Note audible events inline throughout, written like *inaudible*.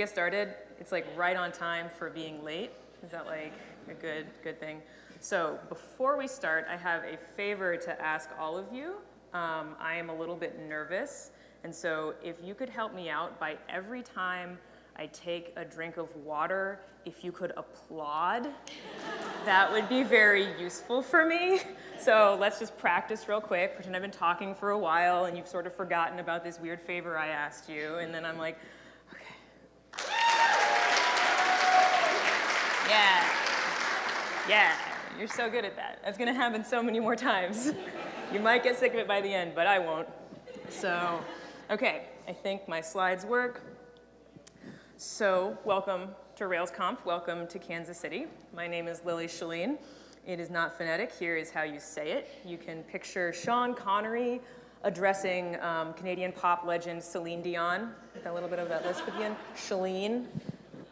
get started? It's like right on time for being late. Is that like a good, good thing? So before we start, I have a favor to ask all of you. Um, I am a little bit nervous, and so if you could help me out by every time I take a drink of water, if you could applaud, that would be very useful for me. So let's just practice real quick. Pretend I've been talking for a while and you've sort of forgotten about this weird favor I asked you, and then I'm like, Yeah. Yeah, you're so good at that. That's gonna happen so many more times. *laughs* you might get sick of it by the end, but I won't. So, okay, I think my slides work. So, welcome to RailsConf. Welcome to Kansas City. My name is Lillie Chilen. It is not phonetic. Here is how you say it. You can picture Sean Connery addressing um, Canadian pop legend Celine Dion. with a little bit of that lesbian. Chilen.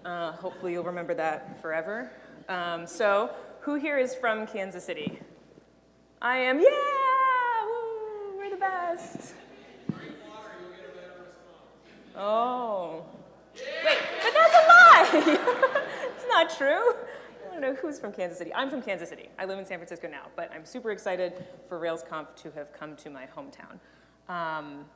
Uh, hopefully you'll remember that forever. Um, so, who here is from Kansas City? I am, yeah! Woo, we're the best. Oh. Wait, but that's a lie! *laughs* it's not true. I don't know who's from Kansas City. I'm from Kansas City. I live in San Francisco now, but I'm super excited for RailsConf to have come to my hometown. Um,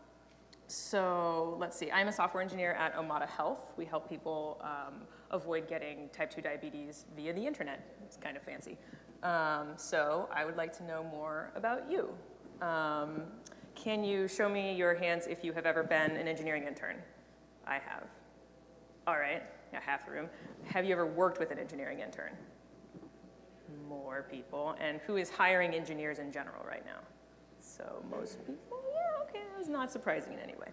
so let's see, I'm a software engineer at Omada Health. We help people um, avoid getting type 2 diabetes via the internet. It's kind of fancy. Um, so I would like to know more about you. Um, can you show me your hands if you have ever been an engineering intern? I have. All right, yeah, half the room. Have you ever worked with an engineering intern? More people. And who is hiring engineers in general right now? So most people, okay, that's not surprising in any way.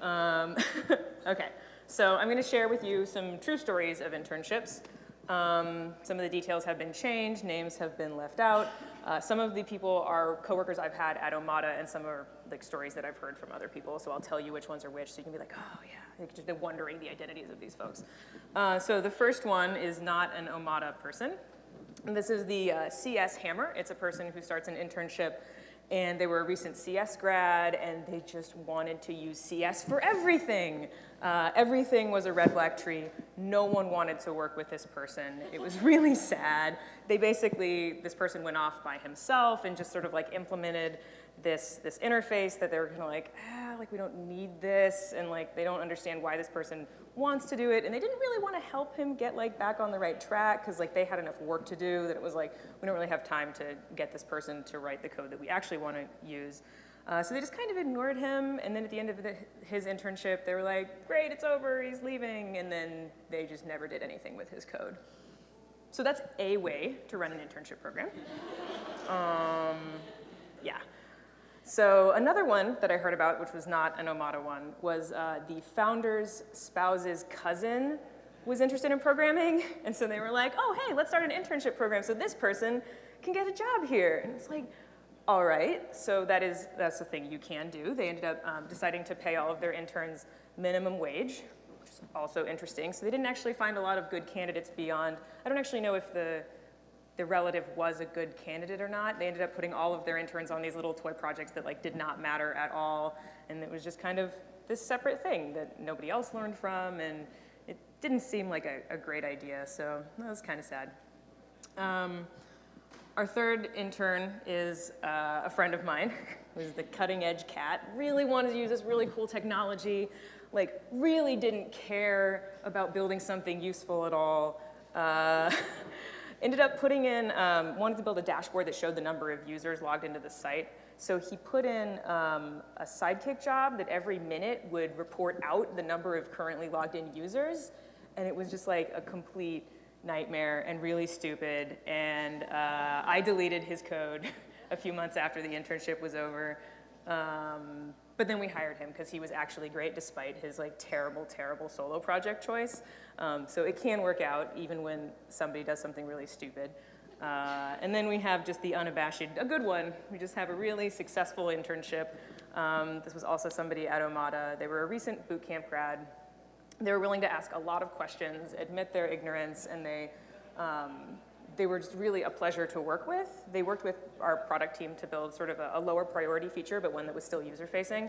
Um, *laughs* okay, so I'm gonna share with you some true stories of internships. Um, some of the details have been changed, names have been left out. Uh, some of the people are coworkers I've had at Omada and some are like stories that I've heard from other people. So I'll tell you which ones are which so you can be like, oh yeah, like just wondering the identities of these folks. Uh, so the first one is not an Omada person. And this is the uh, CS Hammer. It's a person who starts an internship and they were a recent CS grad and they just wanted to use CS for everything. Uh, everything was a red black tree. No one wanted to work with this person. It was *laughs* really sad. They basically, this person went off by himself and just sort of like implemented this, this interface that they were kind of like, ah, like we don't need this, and like they don't understand why this person wants to do it, and they didn't really want to help him get like back on the right track because like they had enough work to do that it was like we don't really have time to get this person to write the code that we actually want to use. Uh, so they just kind of ignored him, and then at the end of the, his internship, they were like, great, it's over, he's leaving, and then they just never did anything with his code. So that's a way to run an internship program. Um, yeah. So another one that I heard about, which was not an Omada one, was uh, the founder's spouse's cousin was interested in programming. *laughs* And so they were like, oh, hey, let's start an internship program so this person can get a job here. And it's like, all right, so that is, that's the thing you can do. They ended up um, deciding to pay all of their interns minimum wage, which is also interesting. So they didn't actually find a lot of good candidates beyond, I don't actually know if the the relative was a good candidate or not. They ended up putting all of their interns on these little toy projects that like did not matter at all. And it was just kind of this separate thing that nobody else learned from and it didn't seem like a, a great idea. So that was kind of sad. Um, our third intern is uh, a friend of mine *laughs* who's the cutting edge cat, really wanted to use this really cool technology, like really didn't care about building something useful at all. Uh, *laughs* Ended up putting in, um, wanted to build a dashboard that showed the number of users logged into the site. So he put in um, a Sidekiq job that every minute would report out the number of currently logged in users. And it was just like a complete nightmare and really stupid. And uh, I deleted his code *laughs* a few months after the internship was over. Um, but then we hired him because he was actually great despite his like terrible, terrible solo project choice. Um, so it can work out even when somebody does something really stupid. Uh, and then we have just the unabashed, a good one. We just have a really successful internship. Um, this was also somebody at Omada. They were a recent boot camp grad. They were willing to ask a lot of questions, admit their ignorance, and they, um, they were just really a pleasure to work with. They worked with our product team to build sort of a, a lower priority feature, but one that was still user-facing.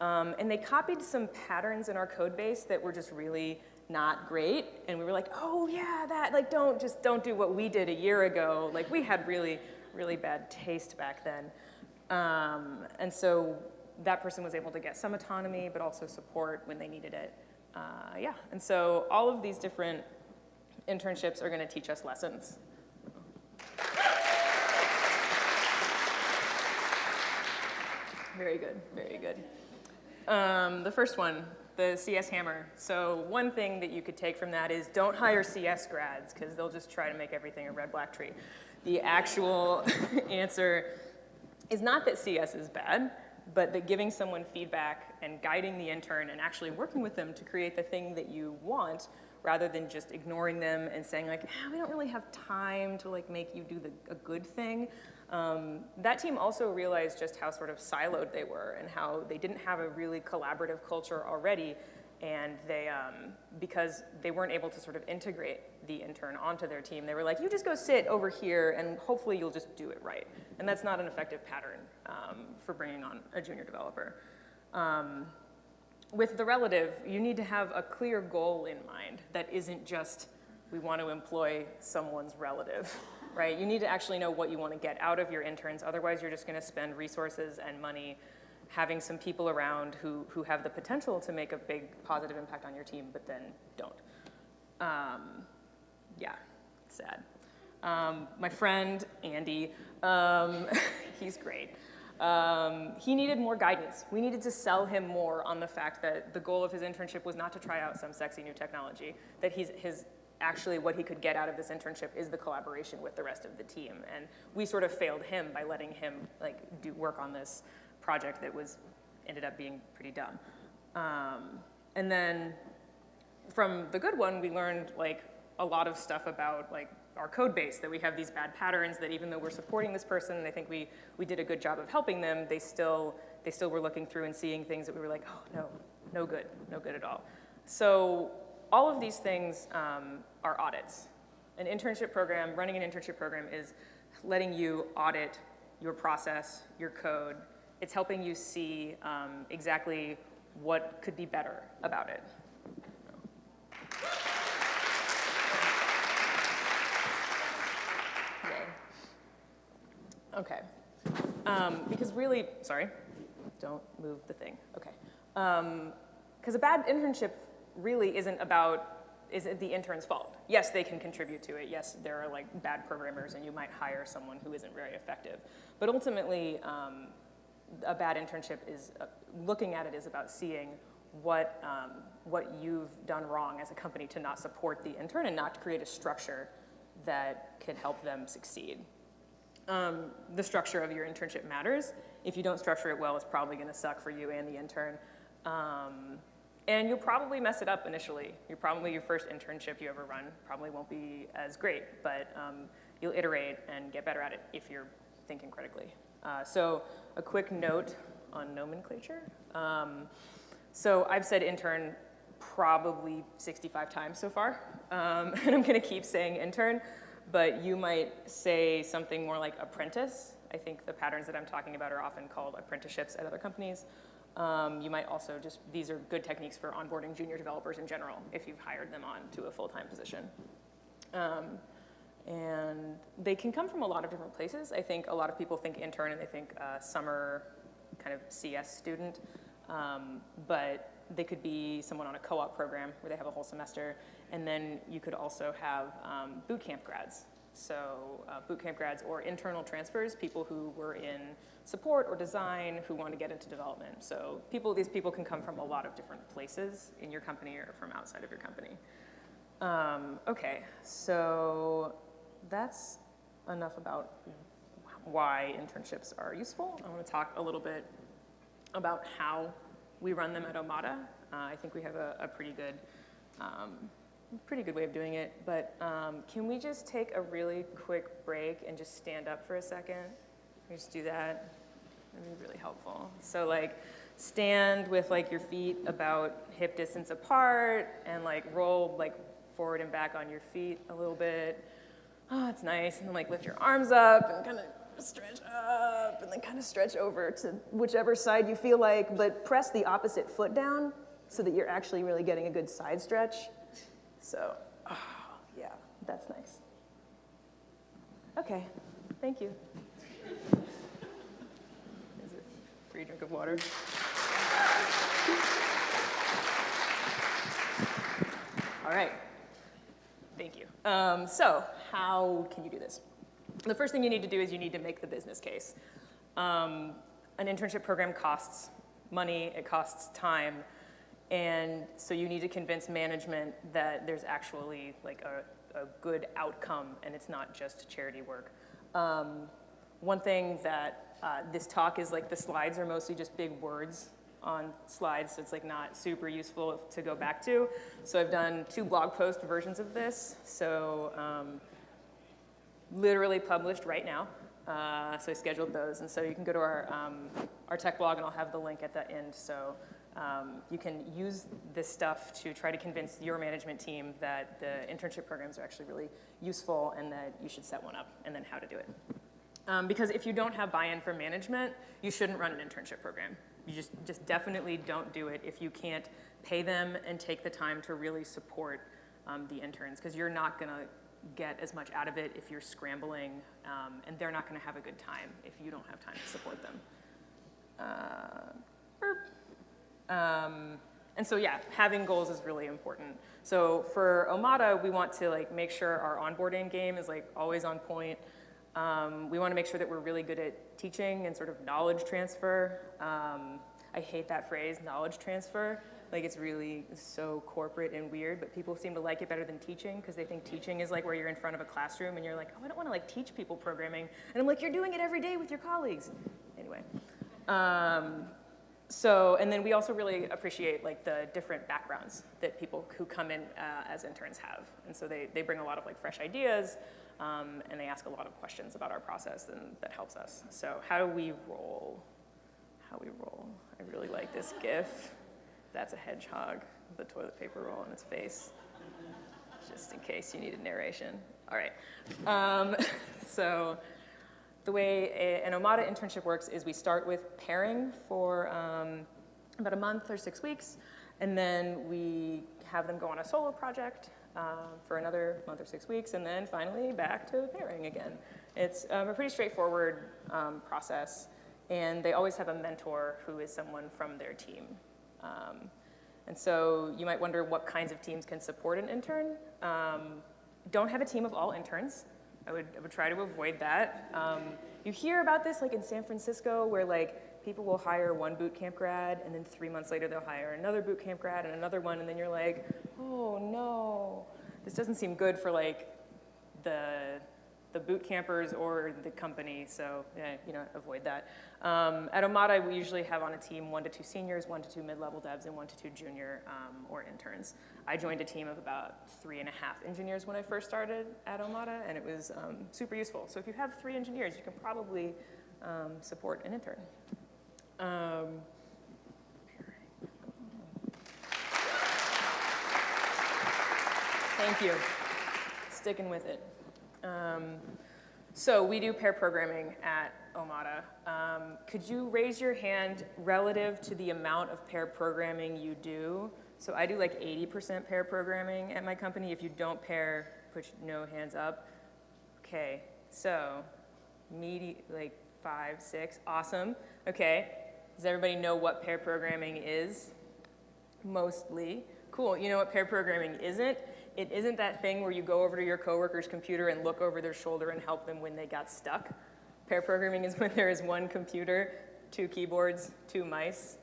Um, and they copied some patterns in our code base that were just really not great. And we were like, oh yeah, that, like don't, just don't do what we did a year ago. Like we had really, really bad taste back then. Um, and so that person was able to get some autonomy, but also support when they needed it. Uh, yeah, and so all of these different internships are gonna teach us lessons. Very good, very good. Um, the first one, the CS hammer. So one thing that you could take from that is don't hire CS grads because they'll just try to make everything a red-black tree. The actual *laughs* answer is not that CS is bad, but that giving someone feedback and guiding the intern and actually working with them to create the thing that you want rather than just ignoring them and saying like, ah, we don't really have time to like make you do the, a good thing. Um, that team also realized just how sort of siloed they were and how they didn't have a really collaborative culture already and they, um, because they weren't able to sort of integrate the intern onto their team, they were like, you just go sit over here and hopefully you'll just do it right. And that's not an effective pattern um, for bringing on a junior developer. Um, with the relative, you need to have a clear goal in mind that isn't just, we want to employ someone's relative, *laughs* right? You need to actually know what you want to get out of your interns, otherwise you're just going to spend resources and money having some people around who, who have the potential to make a big positive impact on your team, but then don't. Um, yeah, sad. Um, my friend, Andy, um, *laughs* he's great. Um, he needed more guidance. We needed to sell him more on the fact that the goal of his internship was not to try out some sexy new technology, that he's, his actually what he could get out of this internship is the collaboration with the rest of the team. And we sort of failed him by letting him like do work on this project that was, ended up being pretty dumb. Um, and then from the good one, we learned like a lot of stuff about like our code base, that we have these bad patterns, that even though we're supporting this person, and I think we, we did a good job of helping them, they still, they still were looking through and seeing things that we were like, oh, no, no good, no good at all. So all of these things um, are audits. An internship program, running an internship program is letting you audit your process, your code, it's helping you see um, exactly what could be better about it. Okay. Um, because really, sorry, don't move the thing. Okay. Because um, a bad internship really isn't about is it the intern's fault. Yes, they can contribute to it. Yes, there are like bad programmers and you might hire someone who isn't very effective. But ultimately, um, a bad internship is, uh, looking at it is about seeing what, um, what you've done wrong as a company to not support the intern and not to create a structure that can help them succeed. Um, the structure of your internship matters. If you don't structure it well, it's probably gonna suck for you and the intern. And you'll probably mess it up initially. You probably, your first internship you ever run probably won't be as great, but um, you'll iterate and get better at it if you're thinking critically. Uh, so a quick note on nomenclature. Um, so I've said intern probably 65 times so far, um, *laughs* and I'm gonna keep saying intern, but you might say something more like apprentice. I think the patterns that I'm talking about are often called apprenticeships at other companies. Um, you might also just, these are good techniques for onboarding junior developers in general if you've hired them on to a full-time position. Um, and they can come from a lot of different places. I think a lot of people think intern and they think uh, summer kind of CS student, um, but they could be someone on a co-op program where they have a whole semester, and then you could also have um, boot camp grads. So uh, boot camp grads or internal transfers, people who were in support or design who want to get into development. So people, these people can come from a lot of different places in your company or from outside of your company. Um, okay, so that's enough about why internships are useful. I want to talk a little bit about how we run them at Omada. Uh, I think we have a, a pretty good um, pretty good way of doing it, but um, can we just take a really quick break and just stand up for a second? We just do that? That'd be really helpful. So like stand with like your feet about hip distance apart and like roll like forward and back on your feet a little bit oh, it's nice, and then like lift your arms up and kind of stretch up, and then kind of stretch over to whichever side you feel like, but press the opposite foot down so that you're actually really getting a good side stretch. So, oh, yeah, that's nice. Okay, thank you. Is it free drink of water? All right, thank you. Um, so, how can you do this? The first thing you need to do is you need to make the business case. Um, an internship program costs money, it costs time, and so you need to convince management that there's actually like a, a good outcome and it's not just charity work. Um, one thing that uh, this talk is like the slides are mostly just big words on slides, so it's like not super useful to go back to. So I've done two blog post versions of this. So um, literally published right now. Uh, so I scheduled those, and so you can go to our, um, our tech blog, and I'll have the link at the end. So um, you can use this stuff to try to convince your management team that the internship programs are actually really useful and that you should set one up, and then how to do it. Um, because if you don't have buy-in from management, you shouldn't run an internship program. You just, just definitely don't do it if you can't pay them and take the time to really support um, the interns, because you're not gonna get as much out of it if you're scrambling, um, and they're not going to have a good time if you don't have time to support them. Uh, um, and so yeah, having goals is really important. So for Omada, we want to like make sure our onboarding game is like always on point. Um, we want to make sure that we're really good at teaching and sort of knowledge transfer. Um, I hate that phrase, knowledge transfer. Like it's really so corporate and weird, but people seem to like it better than teaching because they think teaching is like where you're in front of a classroom and you're like, oh, I don't want to like teach people programming. And I'm like, you're doing it every day with your colleagues. Anyway. Um, so, and then we also really appreciate like the different backgrounds that people who come in uh, as interns have. And so they, they bring a lot of like fresh ideas um, and they ask a lot of questions about our process and that helps us. So how do we roll? How we roll? I really like this GIF. That's a hedgehog with a toilet paper roll in its face, just in case you needed narration. All right. Um, *laughs* so the way a, an Omada internship works is we start with pairing for um, about a month or six weeks, and then we have them go on a solo project uh, for another month or six weeks, and then finally back to pairing again. It's um, a pretty straightforward um, process, and they always have a mentor who is someone from their team. Um, and so you might wonder what kinds of teams can support an intern. Um, don't have a team of all interns. I would, I would try to avoid that. Um, you hear about this like in San Francisco where like people will hire one boot camp grad and then three months later they'll hire another boot camp grad and another one and then you're like, oh no. This doesn't seem good for like the the boot campers or the company, so yeah, you know, avoid that. Um, at Omada, we usually have on a team one to two seniors, one to two mid-level devs, and one to two junior um, or interns. I joined a team of about three and a half engineers when I first started at Omada, and it was um, super useful. So if you have three engineers, you can probably um, support an intern. Um, thank you. Sticking with it. Um, so we do pair programming at Omada. Um, could you raise your hand relative to the amount of pair programming you do? So I do like 80% pair programming at my company. If you don't pair, put no hands up. Okay, so meaty, like five, six, awesome. Okay, does everybody know what pair programming is? Mostly. Cool, you know what pair programming isn't? It isn't that thing where you go over to your coworker's computer and look over their shoulder and help them when they got stuck. Pair programming is *laughs* when there is one computer, two keyboards, two mice,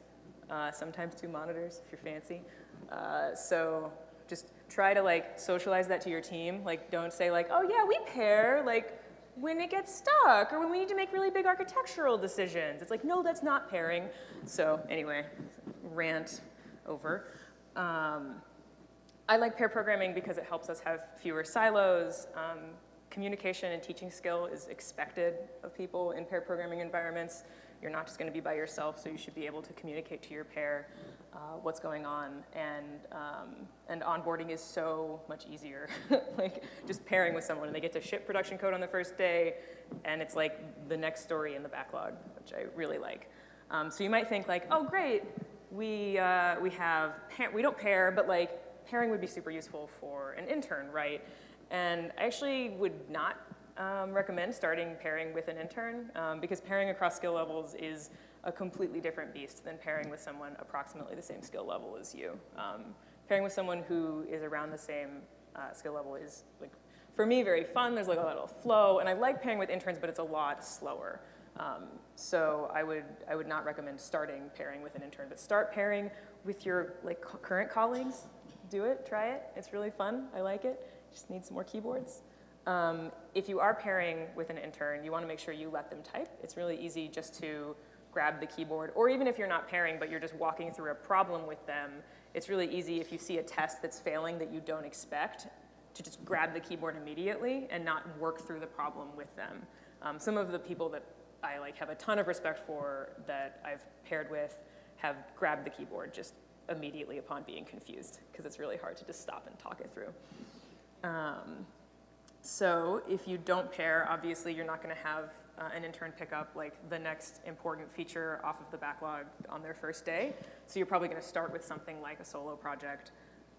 uh, sometimes two monitors if you're fancy. Uh, so just try to like socialize that to your team. Like don't say like, oh yeah, we pair like when it gets stuck or when we need to make really big architectural decisions. It's like, no, that's not pairing. So anyway, rant over. Um, I like pair programming because it helps us have fewer silos. Um, communication and teaching skill is expected of people in pair programming environments. You're not just going to be by yourself, so you should be able to communicate to your pair uh, what's going on. And, um, and onboarding is so much easier. *laughs* like just pairing with someone and they get to ship production code on the first day, and it's like the next story in the backlog, which I really like. Um, so you might think like, oh great, we, uh, we have, we don't pair, but like pairing would be super useful for an intern, right? And I actually would not um, recommend starting pairing with an intern um, because pairing across skill levels is a completely different beast than pairing with someone approximately the same skill level as you. Um, pairing with someone who is around the same uh, skill level is, like, for me, very fun. There's like a lot of flow, and I like pairing with interns, but it's a lot slower. Um, so I would, I would not recommend starting pairing with an intern, but start pairing with your like current colleagues. Do it, try it. It's really fun. I like it. Just need some more keyboards. Um, if you are pairing with an intern, you want to make sure you let them type. It's really easy just to grab the keyboard, or even if you're not pairing, but you're just walking through a problem with them, it's really easy if you see a test that's failing that you don't expect to just grab the keyboard immediately and not work through the problem with them. Um, some of the people that I like have a ton of respect for that I've paired with have grabbed the keyboard just immediately upon being confused because it's really hard to just stop and talk it through. Um, so if you don't pair, obviously you're not going to have uh, an intern pick up like the next important feature off of the backlog on their first day. So you're probably going to start with something like a solo project,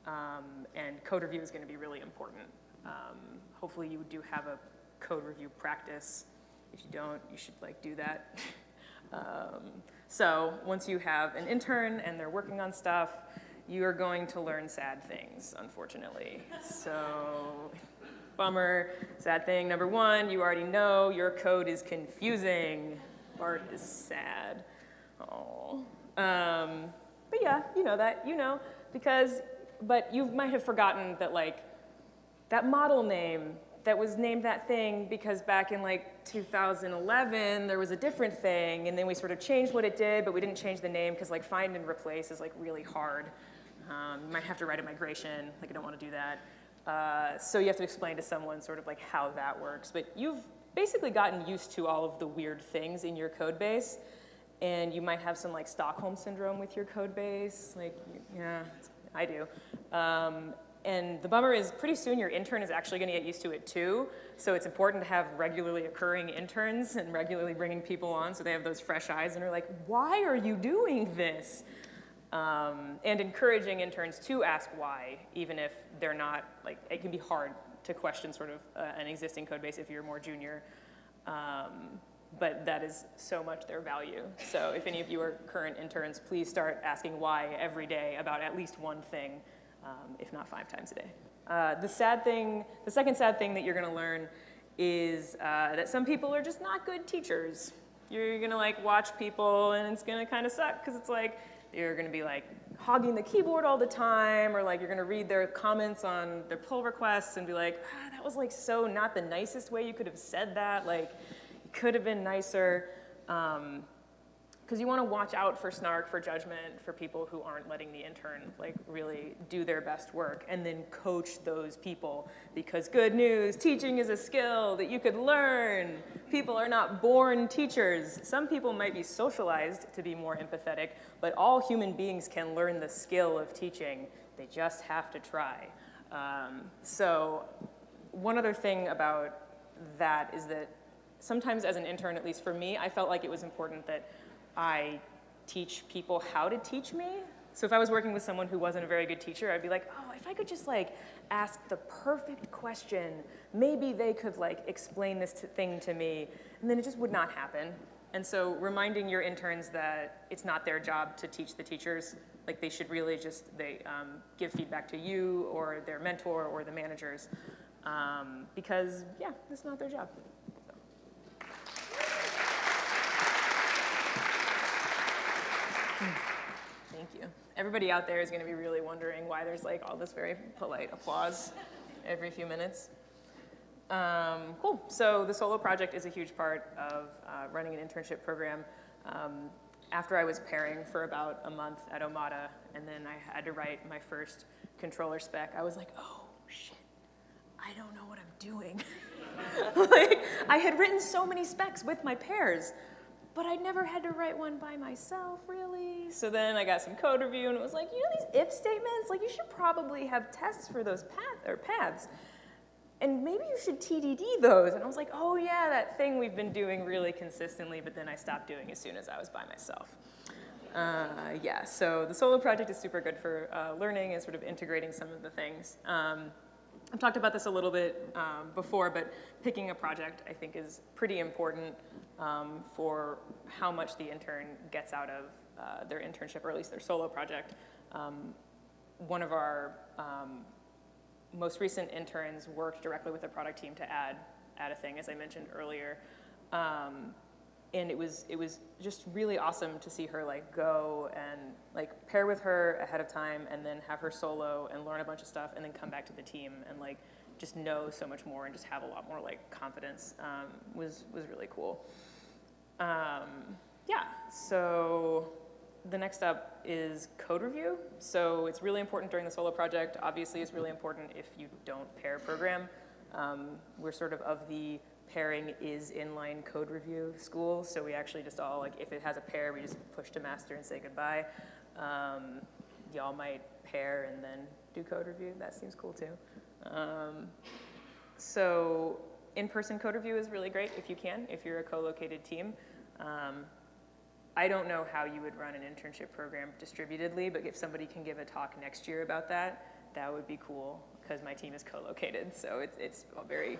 um, and code review is going to be really important. Um, hopefully you do have a code review practice. If you don't, you should like do that. *laughs* um, so once you have an intern and they're working on stuff, you are going to learn sad things, unfortunately. So Bummer, sad thing. Number one, you already know your code is confusing. Bart is sad. Oh. Um, but yeah, you know that, you know, because, but you might have forgotten that like, that model name that was named that thing because back in like 2011 there was a different thing and then we sort of changed what it did but we didn't change the name because like find and replace is like really hard. Um, you might have to write a migration, like I don't want to do that. Uh, so you have to explain to someone sort of like how that works. But you've basically gotten used to all of the weird things in your code base. And you might have some like Stockholm syndrome with your code base. Like, yeah, I do. Um, and the bummer is pretty soon your intern is actually gonna get used to it too. So it's important to have regularly occurring interns and regularly bringing people on so they have those fresh eyes and are like, why are you doing this? um, and encouraging interns to ask why, even if they're not, like, it can be hard to question sort of uh, an existing code base if you're more junior. Um, but that is so much their value. So if any of you are current interns, please start asking why every day about at least one thing, um, if not five times a day. Uh, the sad thing, the second sad thing that you're gonna learn is uh, that some people are just not good teachers. You're gonna like watch people and it's gonna kind of suck because it's like, you're gonna be like hogging the keyboard all the time, or like you're gonna read their comments on their pull requests and be like, ah, that was like so not the nicest way you could have said that, like, could have been nicer. Um, because you want to watch out for snark, for judgment, for people who aren't letting the intern like really do their best work, and then coach those people. Because good news, teaching is a skill that you could learn. People are not born teachers. Some people might be socialized to be more empathetic, but all human beings can learn the skill of teaching. They just have to try. Um, so one other thing about that is that sometimes as an intern, at least for me, I felt like it was important that I teach people how to teach me. So if I was working with someone who wasn't a very good teacher, I'd be like, oh, if I could just like ask the perfect question, maybe they could like explain this thing to me, and then it just would not happen. And so reminding your interns that it's not their job to teach the teachers, like they should really just they um, give feedback to you or their mentor or the managers, um, because yeah, it's not their job. Thank you. Everybody out there is going to be really wondering why there's like all this very polite applause every few minutes. Um, cool. So the solo project is a huge part of uh, running an internship program. Um, after I was pairing for about a month at Omada, and then I had to write my first controller spec, I was like, oh, shit, I don't know what I'm doing. *laughs* like, I had written so many specs with my pairs, but I never had to write one by myself, really. So then I got some code review, and it was like, you know these if statements? Like, you should probably have tests for those path or paths. And maybe you should TDD those. And I was like, oh yeah, that thing we've been doing really consistently, but then I stopped doing as soon as I was by myself. Uh, yeah, so the solo project is super good for uh, learning and sort of integrating some of the things. Um, I've talked about this a little bit um, before, but picking a project I think is pretty important um, for how much the intern gets out of uh, their internship, or at least their solo project. Um, one of our um, most recent interns worked directly with the product team to add, add a thing, as I mentioned earlier. Um, and it was, it was just really awesome to see her like go and like pair with her ahead of time and then have her solo and learn a bunch of stuff and then come back to the team and like just know so much more and just have a lot more like confidence um, was, was really cool. Um, yeah, so the next up is code review. So it's really important during the solo project. Obviously, it's really important if you don't pair program. Um, we're sort of of the pairing is inline code review school. So we actually just all, like, if it has a pair, we just push to master and say goodbye. Um, y'all might pair and then do code review. That seems cool too. Um, so in-person code review is really great if you can, if you're a co-located team. Um, I don't know how you would run an internship program distributedly, but if somebody can give a talk next year about that, that would be cool because my team is co-located. So it's, it's very,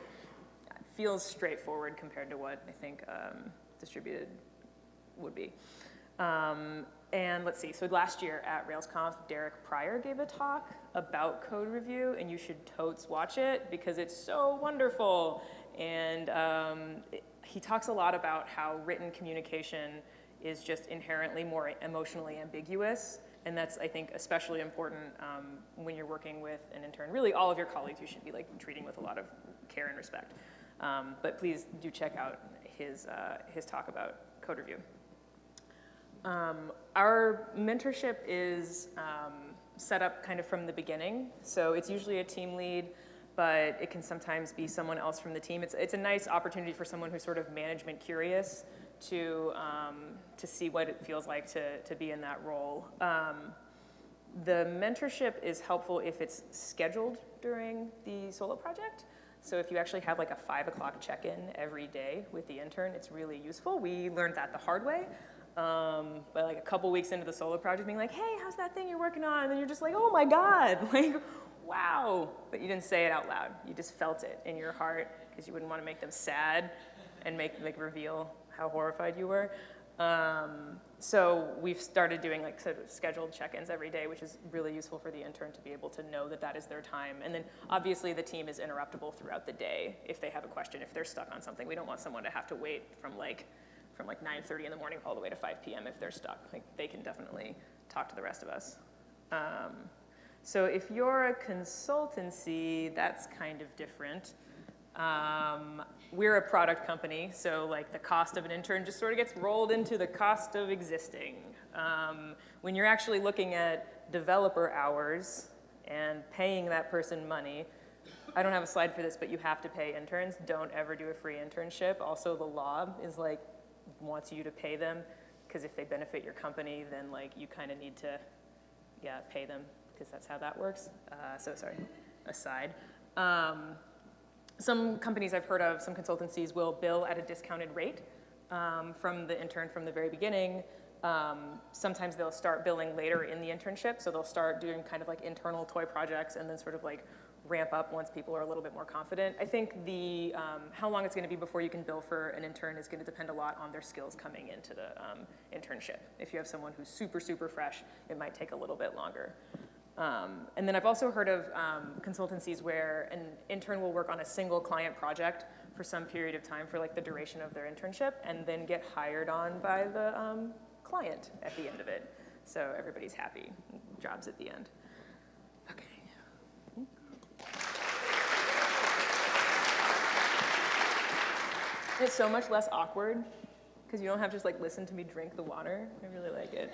feels straightforward compared to what I think um, distributed would be. Um, and let's see, so last year at RailsConf, Derek Prior gave a talk about code review, and you should totes watch it because it's so wonderful. And um, it, he talks a lot about how written communication is just inherently more emotionally ambiguous. And that's, I think, especially important um, when you're working with an intern. Really, all of your colleagues you should be like treating with a lot of care and respect. Um, but please do check out his, uh, his talk about code review. Um, our mentorship is um, set up kind of from the beginning. So it's usually a team lead, but it can sometimes be someone else from the team. It's, it's a nice opportunity for someone who's sort of management curious to, um, to see what it feels like to, to be in that role. Um, the mentorship is helpful if it's scheduled during the solo project. So if you actually have like a five o'clock check-in every day with the intern, it's really useful. We learned that the hard way. Um, but like a couple weeks into the solo project being like, hey, how's that thing you're working on? And then you're just like, oh my God, *laughs* like, wow. But you didn't say it out loud. You just felt it in your heart because you wouldn't want to make them sad and make like reveal how horrified you were. Um, so we've started doing like sort of scheduled check-ins every day, which is really useful for the intern to be able to know that that is their time. And then obviously the team is interruptible throughout the day if they have a question, if they're stuck on something. We don't want someone to have to wait from like from like 9.30 in the morning all the way to 5 p.m. if they're stuck. Like they can definitely talk to the rest of us. Um, so if you're a consultancy, that's kind of different. Um, we're a product company, so like the cost of an intern just sort of gets rolled into the cost of existing. Um, when you're actually looking at developer hours and paying that person money, I don't have a slide for this, but you have to pay interns. Don't ever do a free internship. Also, the law is like, wants you to pay them, because if they benefit your company, then like you kind of need to, yeah, pay them, because that's how that works. Uh, so sorry, aside. Um, some companies I've heard of, some consultancies will bill at a discounted rate um, from the intern from the very beginning. Um, sometimes they'll start billing later in the internship, so they'll start doing kind of like internal toy projects and then sort of like ramp up once people are a little bit more confident. I think the, um, how long it's gonna be before you can bill for an intern is gonna depend a lot on their skills coming into the um, internship. If you have someone who's super, super fresh, it might take a little bit longer. Um, and then I've also heard of um, consultancies where an intern will work on a single client project for some period of time for like the duration of their internship and then get hired on by the um, client at the end of it. So everybody's happy, jobs at the end. Okay. It's so much less awkward because you don't have to just like listen to me drink the water. I really like it.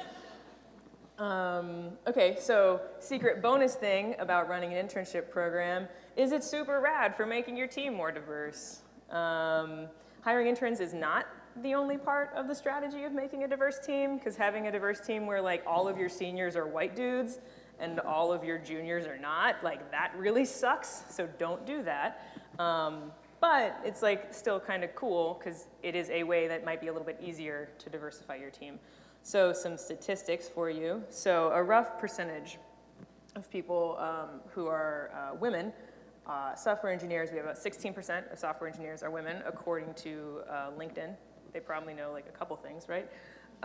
Um, okay, so secret bonus thing about running an internship program is it's super rad for making your team more diverse. Um, hiring interns is not the only part of the strategy of making a diverse team, because having a diverse team where like all of your seniors are white dudes and all of your juniors are not, like that really sucks, so don't do that. Um, but it's like still kind of cool because it is a way that might be a little bit easier to diversify your team. So some statistics for you. So a rough percentage of people um, who are uh, women, uh, software engineers, we have about 16% of software engineers are women, according to uh, LinkedIn. They probably know like a couple things, right? 18%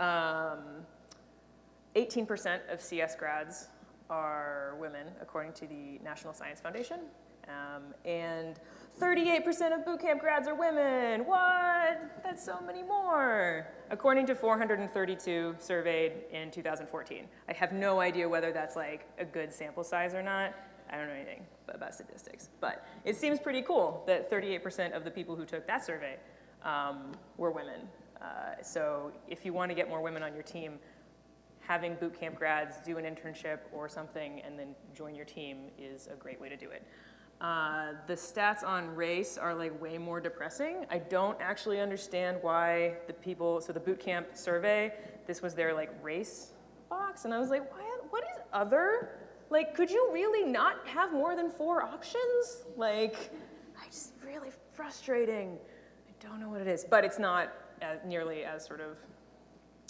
um, of CS grads are women, according to the National Science Foundation. Um, and 38% of bootcamp grads are women. What? That's so many more. According to 432 surveyed in 2014. I have no idea whether that's like a good sample size or not. I don't know anything about statistics. But it seems pretty cool that 38% of the people who took that survey um, were women. Uh, so if you want to get more women on your team, having bootcamp grads do an internship or something and then join your team is a great way to do it. Uh, the stats on race are like way more depressing. I don't actually understand why the people, so the boot camp survey, this was their like race box, and I was like, what, what is other? Like, could you really not have more than four options? Like, I just really frustrating. I don't know what it is, but it's not as, nearly as sort of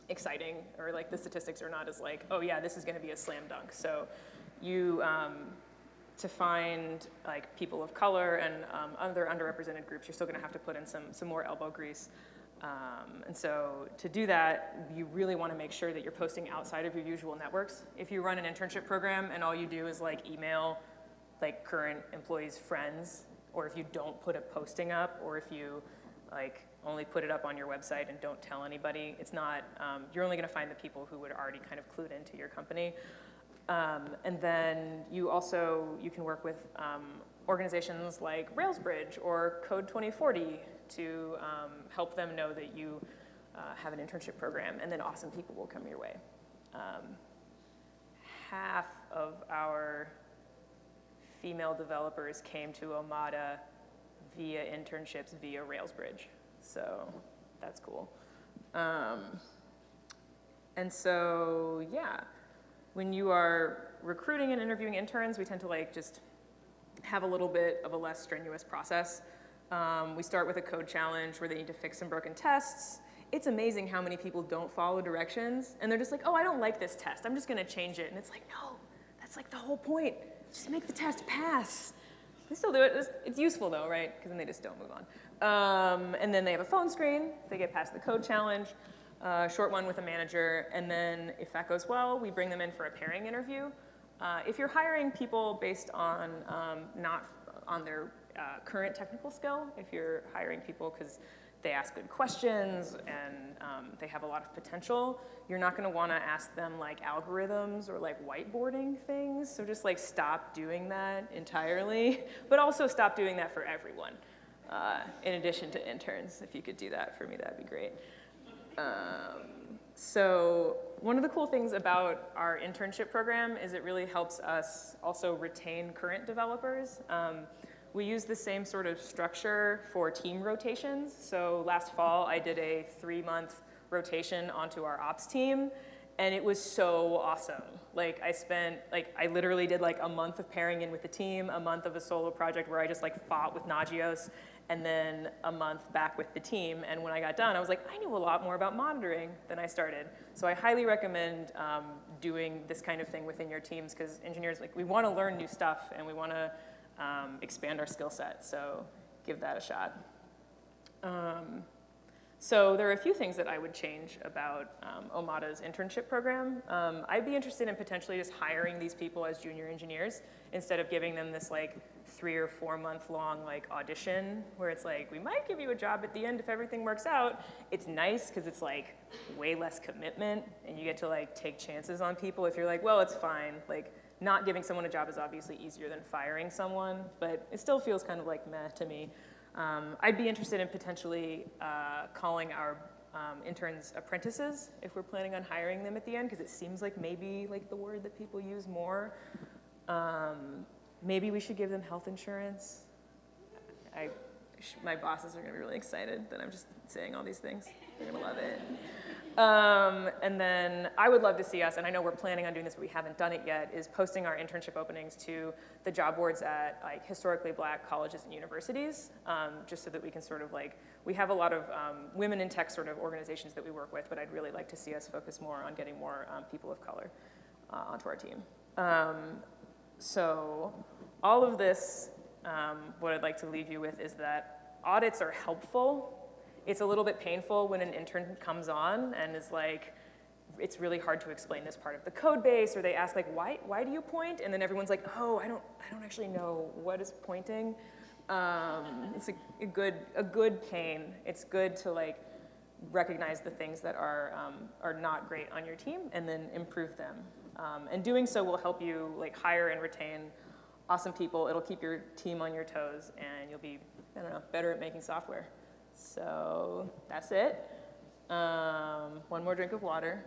exciting, or like the statistics are not as like, oh yeah, this is gonna be a slam dunk. So you, um, to find like people of color and um, other underrepresented groups, you're still gonna have to put in some, some more elbow grease. Um, and so to do that, you really wanna make sure that you're posting outside of your usual networks. If you run an internship program and all you do is like email like current employees' friends, or if you don't put a posting up, or if you like only put it up on your website and don't tell anybody, it's not, um, you're only gonna find the people who would already kind of clued into your company. Um, and then you also, you can work with um, organizations like Railsbridge or Code 2040 to um, help them know that you uh, have an internship program and then awesome people will come your way. Um, half of our female developers came to Omada via internships via Railsbridge. So that's cool. Um, and so, yeah when you are recruiting and interviewing interns, we tend to like just have a little bit of a less strenuous process. Um, we start with a code challenge where they need to fix some broken tests. It's amazing how many people don't follow directions and they're just like, oh, I don't like this test. I'm just gonna change it. And it's like, no, that's like the whole point. Just make the test pass. They still do it. It's, it's useful though, right? Because then they just don't move on. Um, and then they have a phone screen. They get past the code challenge uh, short one with a manager, and then if that goes well, we bring them in for a pairing interview. Uh, if you're hiring people based on um, not on their uh, current technical skill, if you're hiring people because they ask good questions and um, they have a lot of potential, you're not gonna wanna ask them like algorithms or like whiteboarding things. So just like stop doing that entirely, *laughs* but also stop doing that for everyone. Uh, in addition to interns, if you could do that for me, that'd be great. Um, so one of the cool things about our internship program is it really helps us also retain current developers. Um, we use the same sort of structure for team rotations. So last fall, I did a three-month rotation onto our ops team, and it was so awesome. Like I spent, like I literally did like a month of pairing in with the team, a month of a solo project where I just like fought with Nagios, and then a month back with the team. And when I got done, I was like, I knew a lot more about monitoring than I started. So I highly recommend um, doing this kind of thing within your teams because engineers, like, we want to learn new stuff and we want to um, expand our skill set. So give that a shot. Um, so there are a few things that I would change about um, Omada's internship program. Um, I'd be interested in potentially just hiring these people as junior engineers instead of giving them this like three or four month long like audition where it's like, we might give you a job at the end if everything works out. It's nice because it's like way less commitment and you get to like take chances on people if you're like, well, it's fine. Like not giving someone a job is obviously easier than firing someone, but it still feels kind of like meh to me. Um, I'd be interested in potentially uh, calling our um, interns apprentices if we're planning on hiring them at the end because it seems like maybe like the word that people use more. Um, maybe we should give them health insurance. I, my bosses are gonna be really excited that I'm just saying all these things. They're gonna love it. Um, and then I would love to see us, and I know we're planning on doing this, but we haven't done it yet, is posting our internship openings to the job boards at like historically black colleges and universities, um, just so that we can sort of like, we have a lot of um, women in tech sort of organizations that we work with, but I'd really like to see us focus more on getting more um, people of color uh, onto our team. Um, so all of this, um, what I'd like to leave you with is that audits are helpful. It's a little bit painful when an intern comes on and is like, it's really hard to explain this part of the code base, or they ask like, why, why do you point? And then everyone's like, oh, I don't, I don't actually know what is pointing. Um, it's a, a good, a good pain. It's good to like recognize the things that are, um, are not great on your team and then improve them. Um, and doing so will help you like hire and retain awesome people. It'll keep your team on your toes and you'll be, I don't know, better at making software. So that's it. Um, one more drink of water.